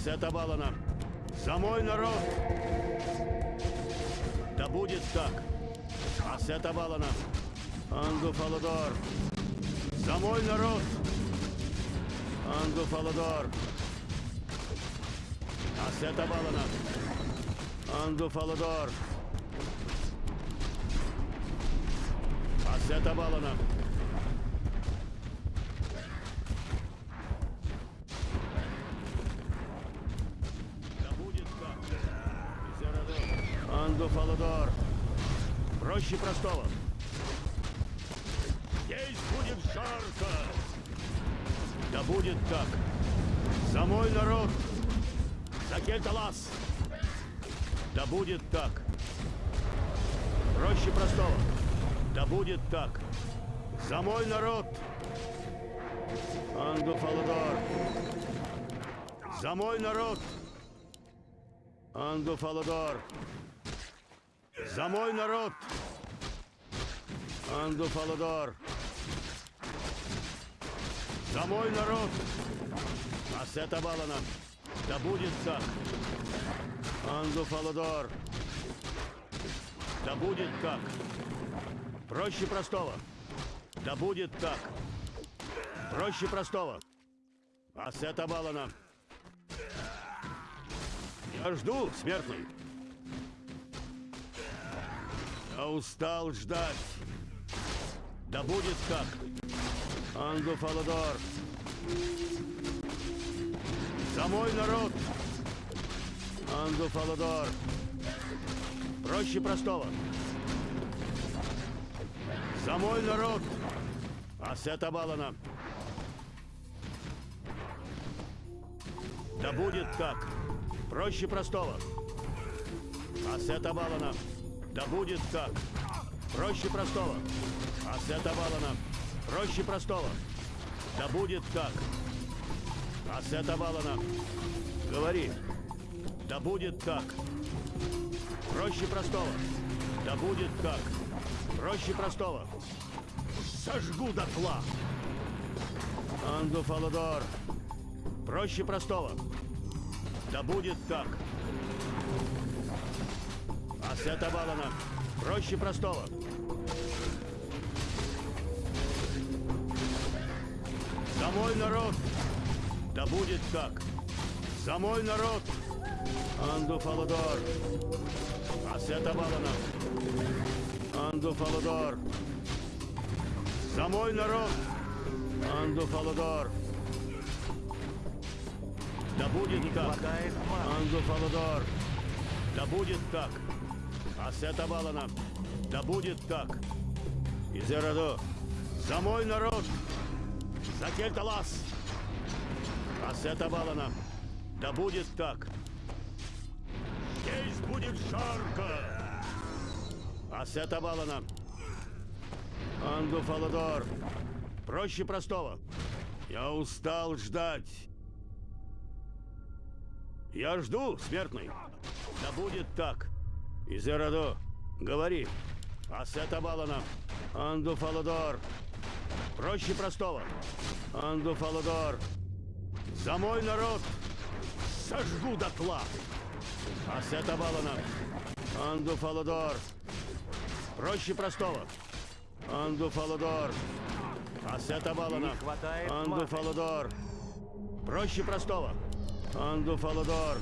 Асета Балана. За мой народ! Да будет так! Асета Балана. Анду Фаладор. За мой народ! Анду Фаладор. Асета Балана. Анду Фаладор. Асета Балана. Да будет так. Зерадор. Анду Фаладор. Проще простого. Здесь будет жарко. Да будет так. За мой народ. За Кельталас. Да будет так. Проще простого. Да будет так. За мой народ. Анду Фаладор. За мой народ. Анду Фаладор. За мой народ. Анду Фаладор. За мой народ. Асета Балана. Да будет так. Анду Фаладор. Да будет так. Проще простого. Да будет так. Проще простого. Асета Балана. Я жду, смертный. Я устал ждать. Да будет так. Анду Фаладор. За мой народ. Анду Фаладор. Проще простого. За мой народ. Асета Балана. Да будет так. Проще простого. Асета Балана. Да будет так. Проще простого. Асета Балана. Проще простого. Да будет так. Асета Балана. Говори. Да будет так. Проще простого. Да будет так. Проще простого. Сожгу дотла. Анду Фаладор. Проще простого. Да будет так. Асета Балана. Проще простого. За мой народ. Да будет так. За мой народ. Анду Фаладор. Асета Балана. Анду Фаладор. За мой народ. Анду Фаладор. Да будет так. хватает маны. Анду Фаладор. Да будет так. Асета Балана. Да будет так. Изерадо. За мой народ. За Кельталас. Асета Балана. Да будет так. Здесь будет жарко. Асета Балана. Анду Фаладор. Проще простого. Я устал ждать. Я жду, смертный. Да будет так. Изерадо, говори. Асета Балана. Анду Фаладор. Проще простого. Анду Фаладор. За мой народ сожгу дотла. Асета Балана. Анду Фаладор. Проще простого. Анду Фаладор. Асета Балана. Анду. Фаладор. Проще простого. Анду Фаладор.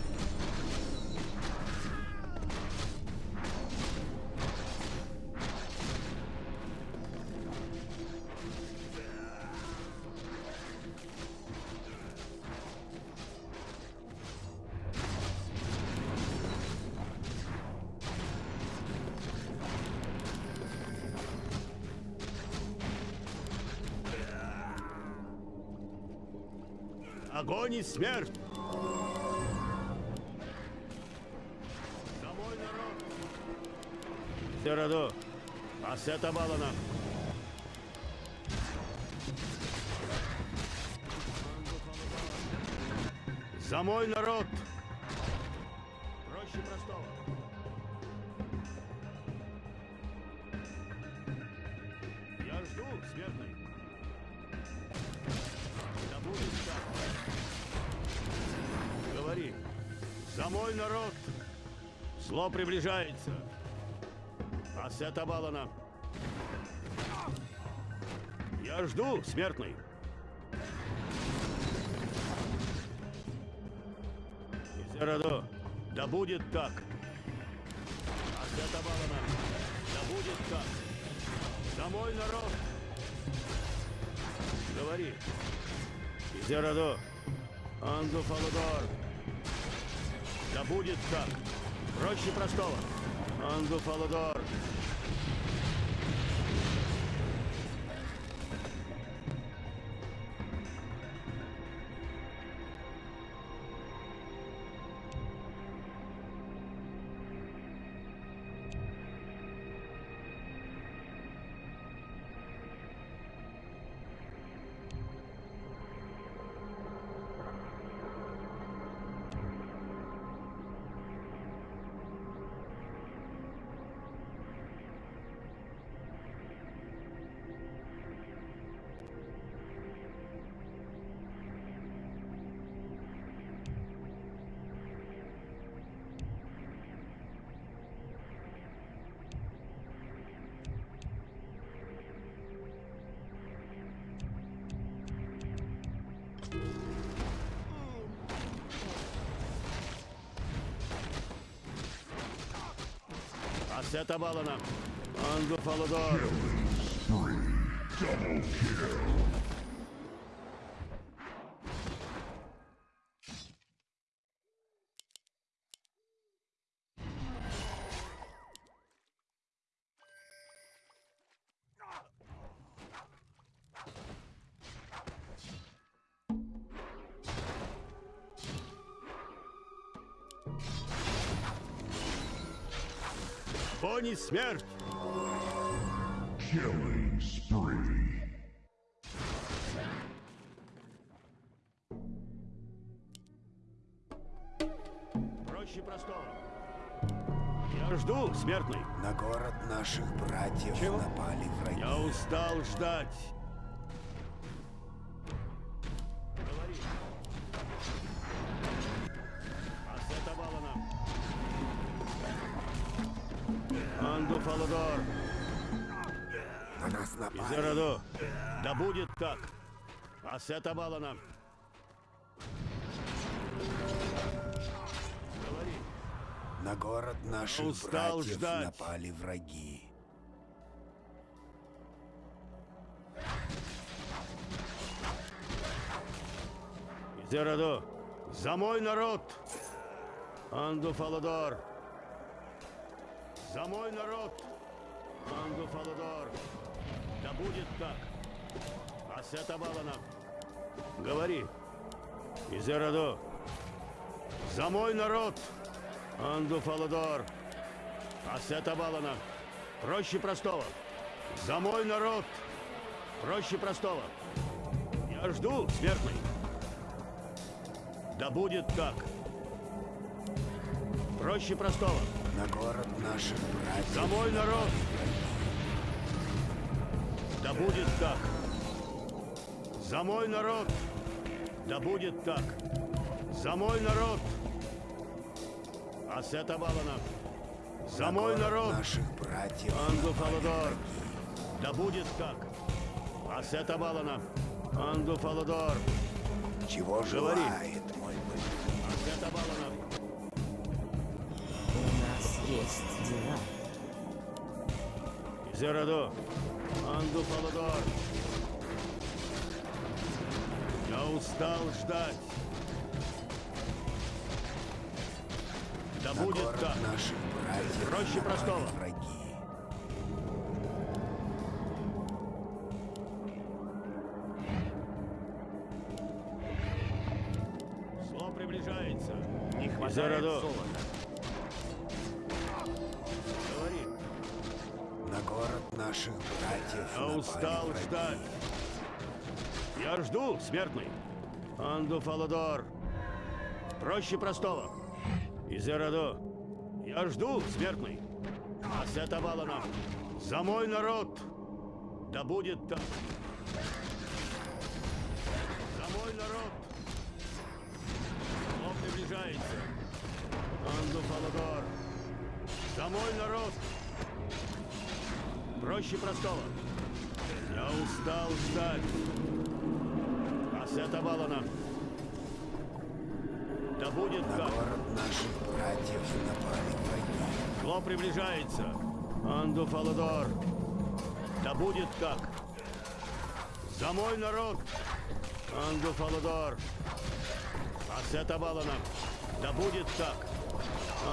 Огонь и смерть! За мой народ! Сераду! Асета Балана! За мой народ! Приближается! Ассета Балана! Я жду, смертный! Изерадо, да будет так! Ассета Балана! Да будет так! За мой народ! Говори! Изерадо, Анду Фаладор! Да будет так! Проще простого! Анду Фаладор! Ассета Балана! Анду Фаладор! Пони смерть! Killing spree. Проще простого. Я жду, смертный. На город наших братьев Чего? напали враги. Я устал ждать. Фаладор. На нас напали. Изераду. Да будет так. Ассета Балана. Говори. На город наших устал братьев ждать. напали враги. Изераду. За мой народ. Анду Фаладор. За мой народ. Анду Фаладор. Да будет так. Ассета Балана. Говори. Изераду. За мой народ. Анду Фаладор. Ассета Балана. Проще простого. За мой народ. Проще простого. Я жду, смертный. Да будет так. Проще простого. На город наших братьев За мой народ. Да будет так. За мой народ. Да будет так. За мой народ. Ассета Балана. За на мой народ. наших братьев Анду напали Фаладор. Да будет так. Ассета Балана. Анду Фаладор. Чего Говори. желает есть дела. Зераду. Анду Фаладор. Я устал ждать. Да На будет так. наших братьев Проще простого. враги. Устал ждать. Я жду, смертный. Анду Фаладор. Проще простого. Изераду. Я жду, смертный. Ассета Балана. За мой народ. Да будет так. За мой народ. Зло приближается. Анду Фаладор. За мой народ. Проще простого. Я устал ждать. Асета Балана. Да будет На так. город наших братьев напали враги. Зло приближается. Анду Фаладор. Да будет так. За мой народ. Анду Фаладор. Асета Балана. Да будет так.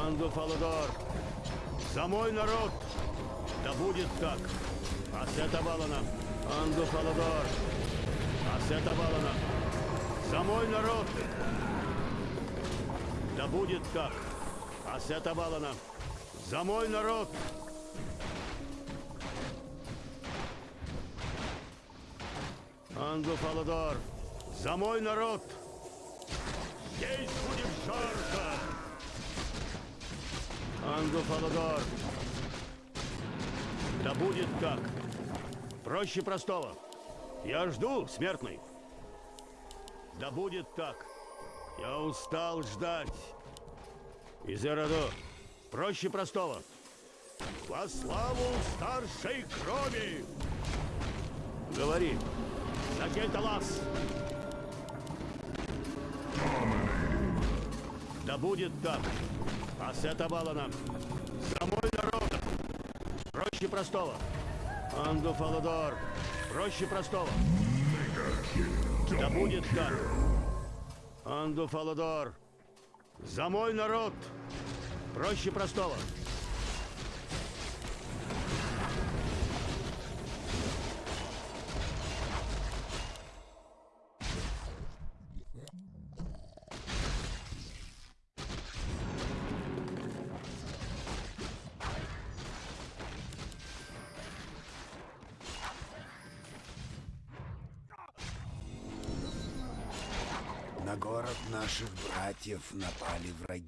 Анду Фаладор. За мой народ. Да будет так. Асета Балана. Анду Фаладор. Асета Балана. За мой народ. Да будет так. Асета Балана. За мой народ. Анду Фаладор. За мой народ. Здесь будет жарко. Анду Фаладор. Да будет так. Проще простого. Я жду, смертный. Да будет так. Я устал ждать. Изерадо. Проще простого. Во славу старшей крови! Говори. Сакельталас! Да будет так. Асета Балана. За мой народ. Проще простого. Анду Фаладор. Проще простого. Да будет так. Анду Фаладор. За мой народ. Проще простого. Братьев напали враги.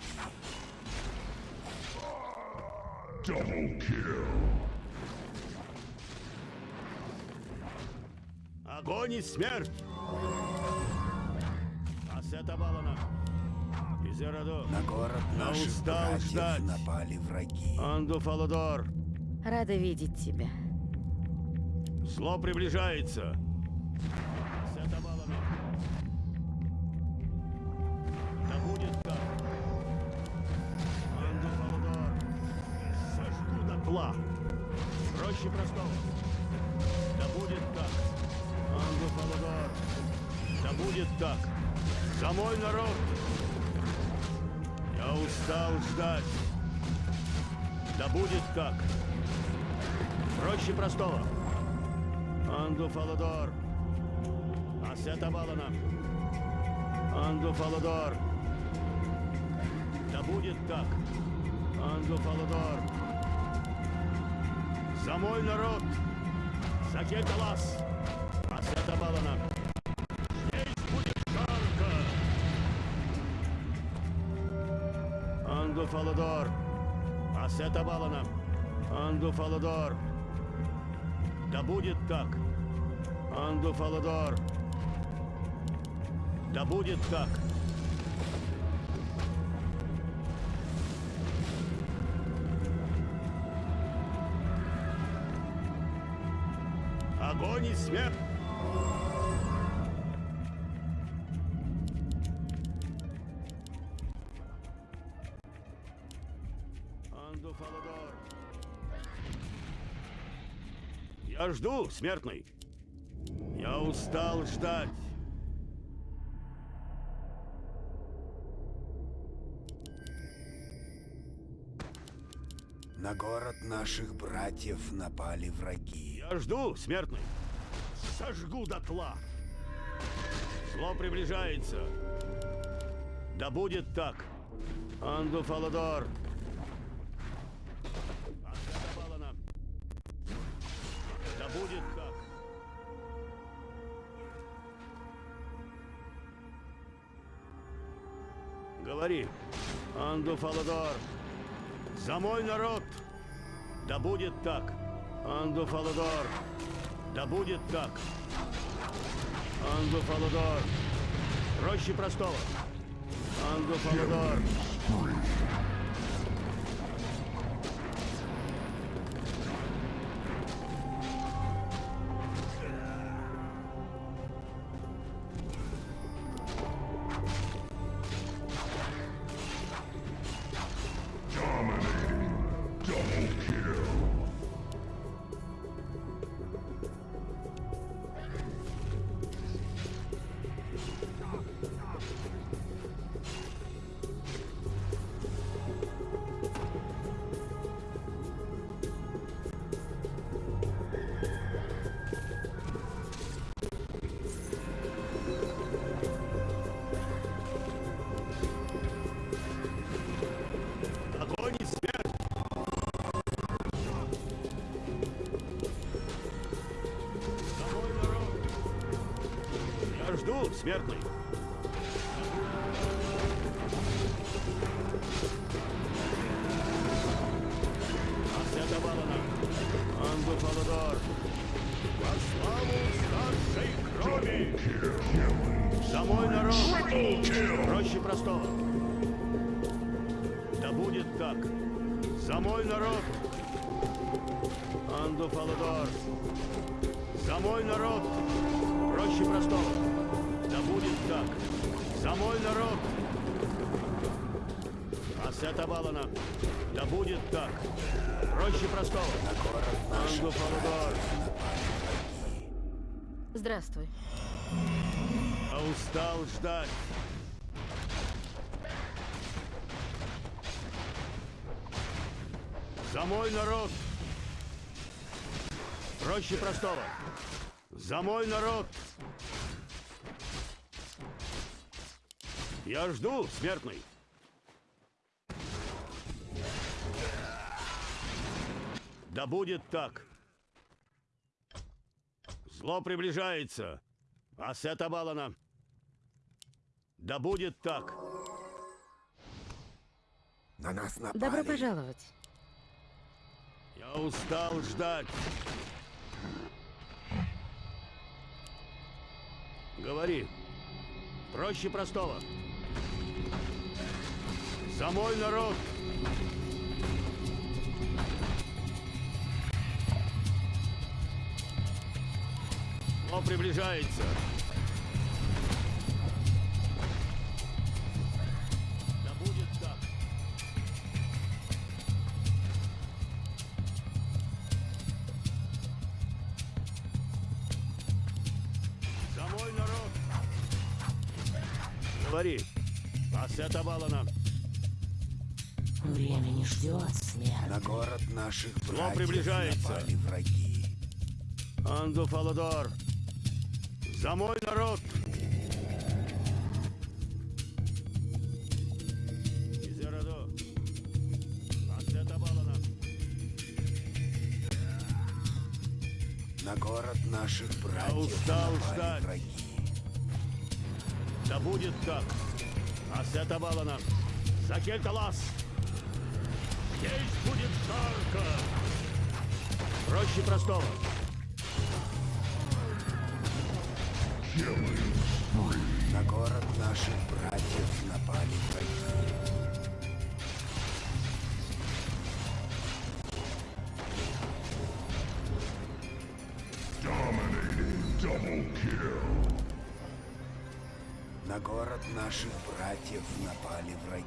Double kill. Огонь и смерть! Асета Балана. Изерадо. На город Я наших устал братьев ждать. напали враги. Анду Фаладор. Рада видеть тебя. Зло приближается. Проще простого. Да будет так. Анду Фаладор. Да будет так. За мой народ. Я устал ждать. Да будет так. Проще простого. Анду Фаладор. Асета Балана. Анду Фаладор. Да будет так. Анду Фаладор. За мой народ. За Кеталас. Асета Балана. Здесь будет жарко. Анду Фаладор. Асета Балана. Анду Фаладор. Да будет так. Анду Фаладор. Да будет так. Смерть! Анду Фаладор. Я жду, смертный. Я устал ждать. На город наших братьев напали враги. Я жду, смертный. Сожгу дотла. Зло приближается. Да будет так. Анду Фаладор. Да будет так. Говори. Анду Фаладор. За мой народ. Да будет так. Анду Фаладор. Да будет так. Анду Фаладор. Проще простого. Анду Фаладор. Смертный. Ассета Балана. Анду Фаладор. Во славу старшей крови! За мой народ! Проще простого. Да будет так. За мой народ! Анду Фаладор. За мой народ! Проще простого. Да будет так. За мой народ! Ассета Балана. Да будет так. Проще простого. Анду Фаладор. Здравствуй. А устал ждать. За мой народ! Проще простого. За мой народ! Я жду, смертный. Да будет так. Зло приближается. Ассета Балана. Да будет так. На нас напали. Добро пожаловать. Я устал ждать. Говори. Проще простого. За мой народ. Зло приближается. Да будет так. За народ! Говори. Ассета Балана. Время не ждет смерть. На город наших братьев приближается. напали враги. Анду Фаладор. За мой народ! Балана. На город наших братьев устал напали ждать. враги. Да будет так. Ассета Балана. За Кельталас. Жарко. Проще простого. На город наших братьев напали враги. На город наших братьев напали враги.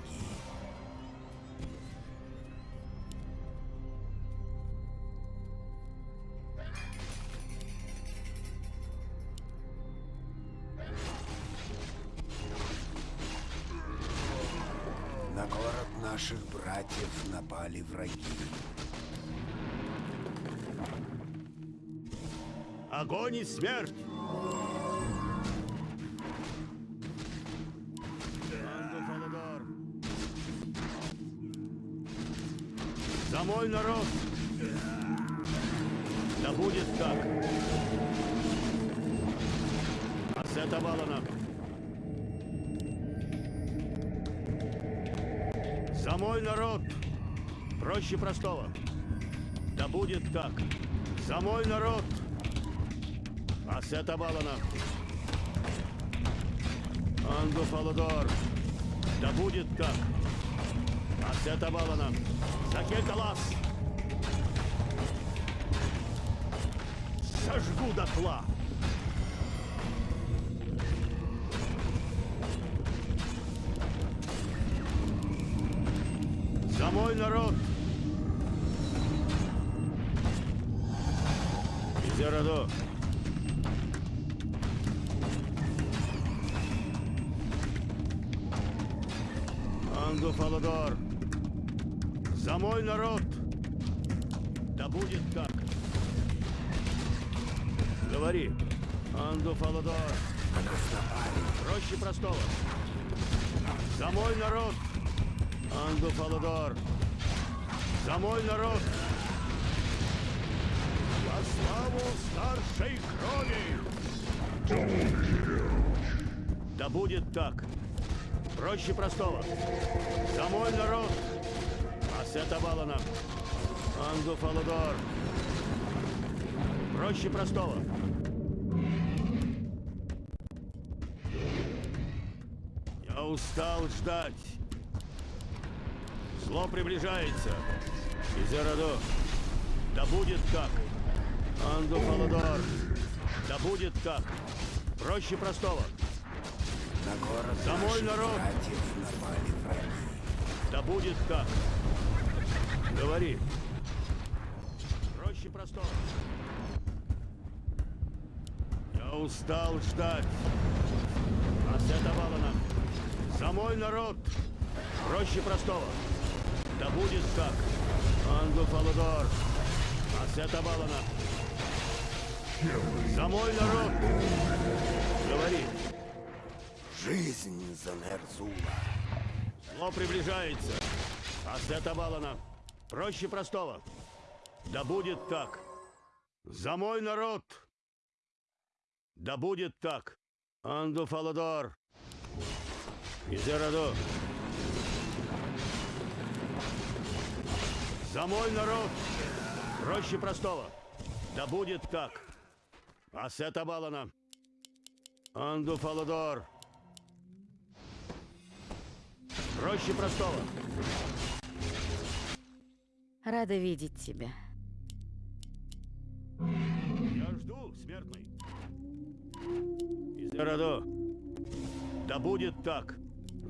Наших братьев напали враги. Огонь и смерть! За мой народ! Да будет так! Ассета Балана. За мой народ! Проще простого. Да будет так! За мой народ! Ассета Балана. Анду Фаладор. Да будет так. Ассета Балана. Закель Талас. Сожгу дотла. Изерадо. Анду Фаладор. За мой народ. Да будет так. Говори. Анду Фаладор. Проще простого. За мой народ. Анду Фаладор. За мой народ. Славу старшей крови. Да будет так. Проще простого. За мой народ. Асета Балана. Анду Фаладор. Проще простого. Я устал ждать. Зло приближается. Изерадо. Да будет так. Анду Фаладор. Да будет так. Проще простого. На город За мой наших народ! Да будет так. Говори. Проще простого. Я устал ждать. Асета Валана. За мой народ. Проще простого. Да будет так. Анду Фаладор. Асета Валана. За мой народ. Говори. Жизнь за Нерзула. Зло приближается. Асета Балана. Проще простого. Да будет так. За мой народ. Да будет так. Анду Фаладор. Изераду. За мой народ. Проще простого. Да будет так. Асета Балана. Анду Фаладор. Проще простого. Рада видеть тебя. Я жду, смертный. Изерадо. Да будет так.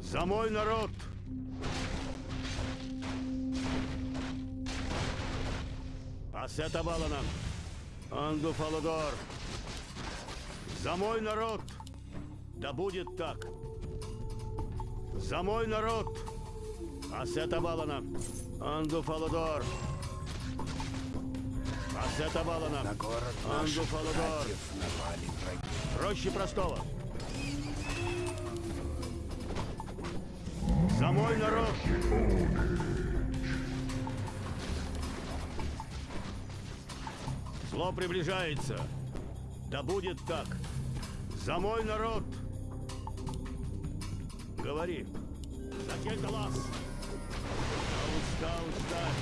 За мой народ. Асета Балана. Анду Фаладор. За мой народ. Да будет так. За мой народ. Асета Балана. Анду Фаладор. Асета Балана. На город Анду Фаладор. Проще простого. За мой народ! Зло приближается. Да будет так. За мой народ! Говори. За тех глаз. Я устал ждать.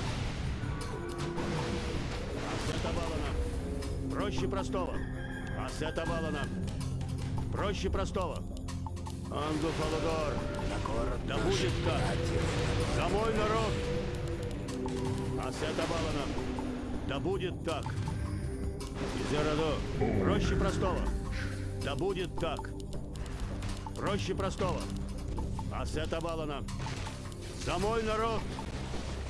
Асета Балана. Проще простого. Асета Балана. Проще простого. Анду Фаладор. Да будет так. За мой народ. Асета Балана. Да будет так. Изерадо. Проще простого. Да будет так. Проще простого. Асета Балана. За мой народ.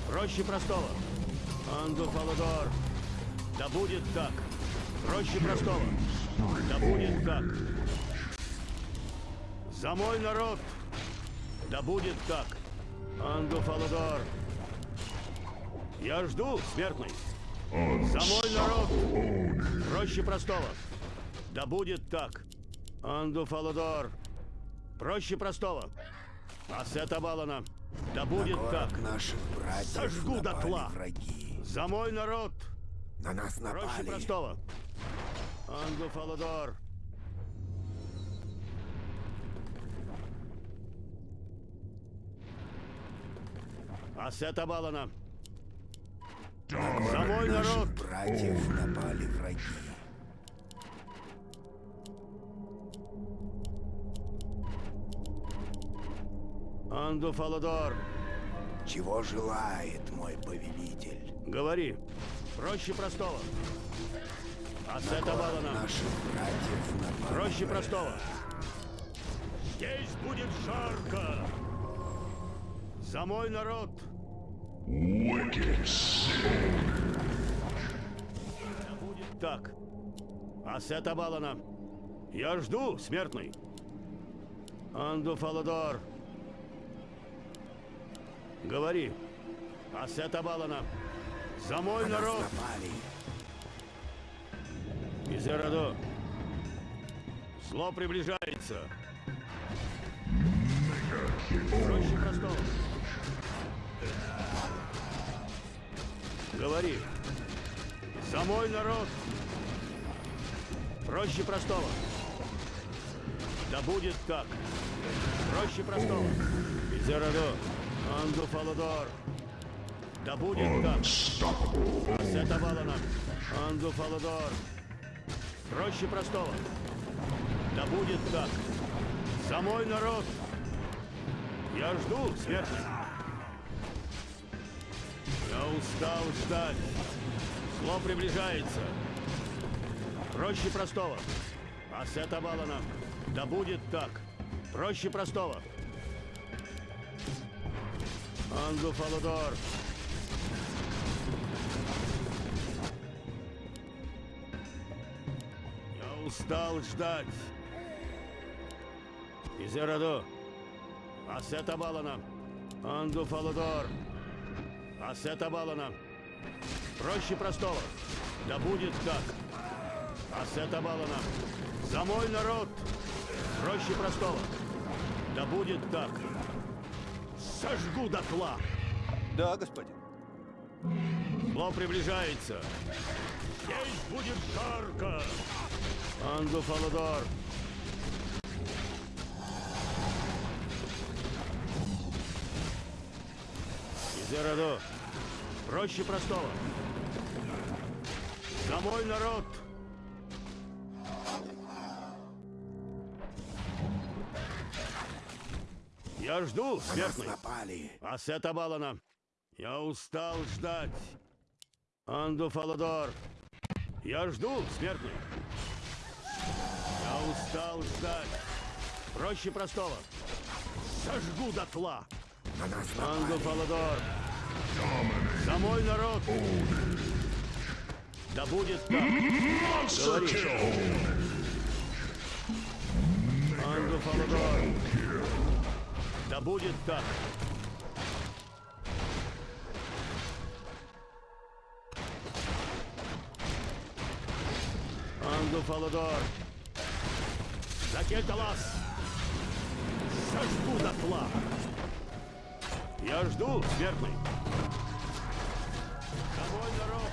Проще простого. Анду Фаладор. Да будет так. Проще простого. Да будет так. За мой народ. Да будет так. Анду Фаладор. Я жду, смертный. За мой народ. Проще простого. Да будет так. Анду Фаладор. Проще простого. Асета Балана. Да На будет город так. наших братьев Сожгу дотла. враги. За мой народ. На нас Проще напали. простого. Анду Фаладор. Асета Балана. За мой народ. братьев напали враги. Анду Фаладор. Чего желает мой повелитель? Говори. Проще простого. Город Балана. наших братьев напали Проще простого. Здесь будет жарко. За мой народ. Wicked будет так. Асета Балана. Я жду, смертный. Анду Фаладор. Говори. Асета Балана. За мой На нас народ. напали. Изерадо. Зло приближается. Проще простого. Говори. За мой народ. Проще простого. Да будет так. Проще простого. Изерадо. Анду Фаладор. Да будет так. Асета Валана. Анду Фаладор. Проще простого. Да будет так. За мой народ. Я жду, смертный. Я устал ждать. Зло приближается. Проще простого. Асета Валана. Да будет так. Проще простого. Анду Фаладор. Я устал ждать. Изераду. Асета Балана. Анду Фаладор. Асета Балана. Проще простого. Да будет так. Асета Балана. За мой народ. Проще простого. Да будет так. Сожгу дотла. Да, господин. Зло приближается. Здесь будет жарко. Анду Фаладор. Изераду. Проще простого. За мой народ. Я жду, смертный. напали. Асета Балана. Я устал ждать. Анду Фаладор. Я жду, смертный. Я устал ждать. Проще простого. Сожгу дотла. На нас Анду. Фаладор. За мой народ. Да будет так. Анду Фаладор. Да будет так. Анду Фаладор. Закельталас. Сожгу дотла. Я жду, смертный. Домой, народ.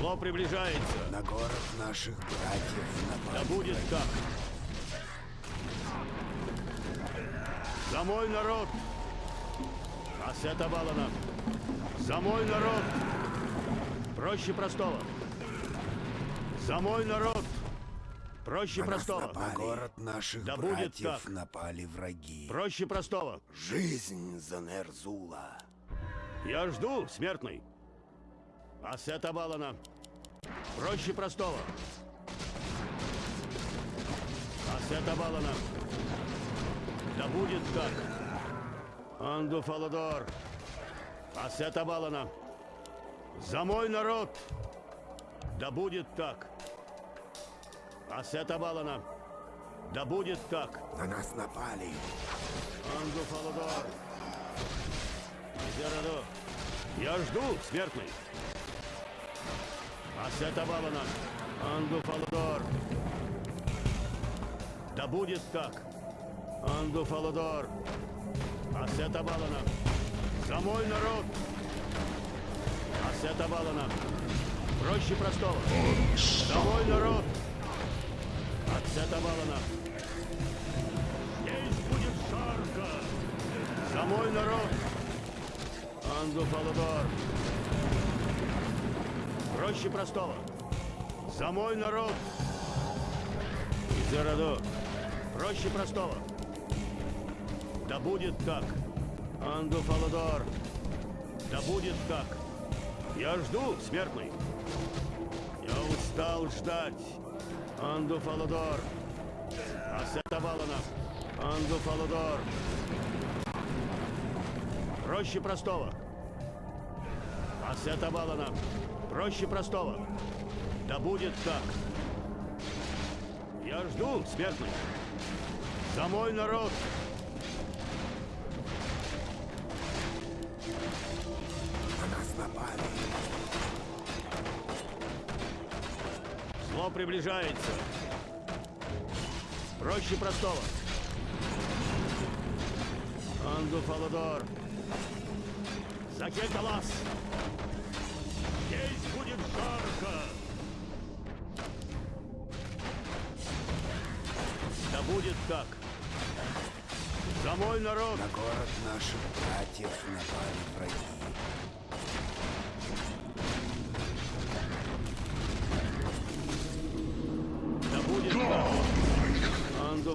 Зло приближается. На город наших братьев Да напали. будет так. За мой народ. Асета Балана. За мой народ. Проще простого. За мой народ. Проще На простого. напали. На город наших Да будет так. напали враги. Проще простого. Жизнь за Нерзула. Я жду, смертный. Асета Балана. Проще простого. Асета Балана. Да будет так. Анду Фаладор. Асета Балана. За мой народ. Да будет так. Асета Балана. Да будет так. На нас напали. Анду Фаладор. Изераду. Я жду, смертный. Асета Балана. Анду Фаладор. Да будет так. Анду Фаладор. Асета Балана. За мой народ. Асета Балана. Проще простого. За мой народ. Асета Балана. Здесь будет жарко. За мой народ. Анду Фаладор. Проще простого. За мой народ. Изераду. Проще простого. Да будет так. Анду Фаладор. Да будет так. Я жду, смертный. Я устал ждать. Анду Фаладор. Асета Балана. Анду Фаладор. Проще простого. Асета Балана. Проще простого. Да будет так. Я жду, смертный. За мой народ. Приближается. Проще простого. Анду Фаладор. Закекалас. Здесь будет жарко. Да будет так. За мой народ! На город наших братьев напали враги.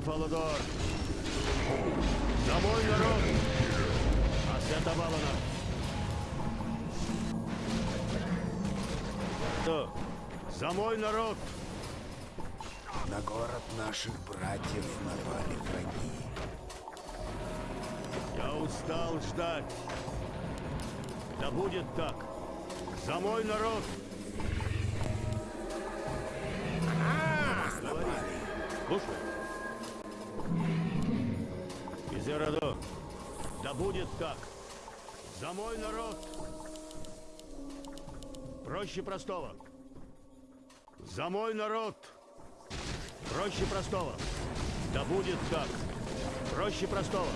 Анду Фаладор. За мой народ! Асета Валана. Да. За мой народ! На город наших братьев напали враги. Я устал ждать. Да будет так. За мой народ! Говори. Слушай. Да будет так. За мой народ! Проще простого. За мой народ! Проще простого. Да будет так. Проще простого.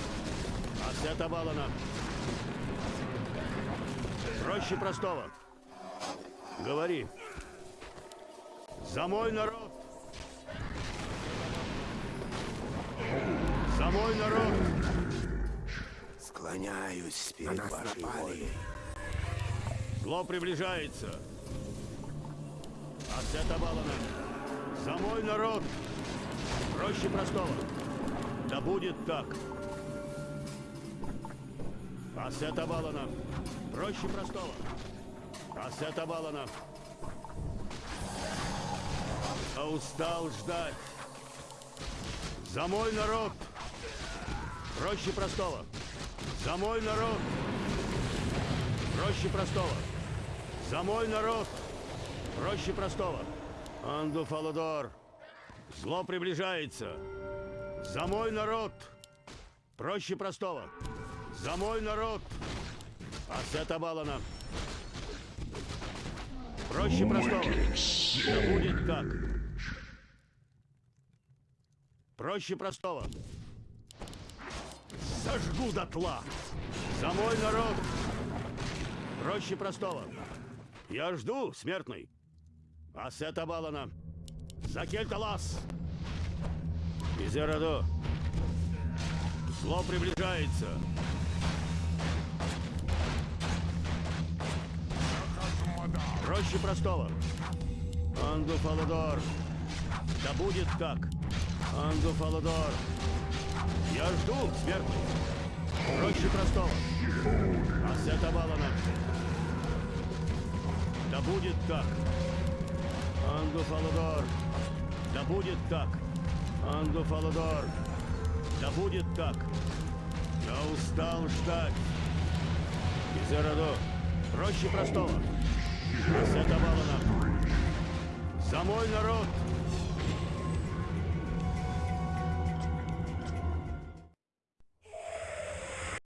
Асета Балана. Проще простого. Говори. За мой народ. За мой народ. Склоняюсь перед вашей волей. Зло приближается. Асета Балана. За мой народ. Проще простого. Да будет так. Асета Балана. Проще простого. Асета Балана. А устал ждать. За мой народ. Проще простого. За мой народ. Проще простого. За мой народ. Проще простого. Анду Фаладор. Зло приближается. За мой народ. Проще простого. За мой народ. Асета Балана. Проще простого. Да будет так. Проще простого. Сожгу дотла. За мой народ. Проще простого. Я жду, смертный. Асета Балана. За Кельталас. Изерадо. Зло приближается. Проще простого. Анду Фаладор. Да будет так. Анду Фаладор. Я жду, смертный. Проще простого. Асета Балана. Да будет так. Анду Фаладор. Да будет так. Анду Фаладор. Да будет так. Я устал ждать. Изерадо. Проще простого. Асета Балана. За мой народ.